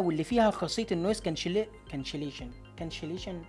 واللي فيها خاصية النويز كانشليشن كانشليشن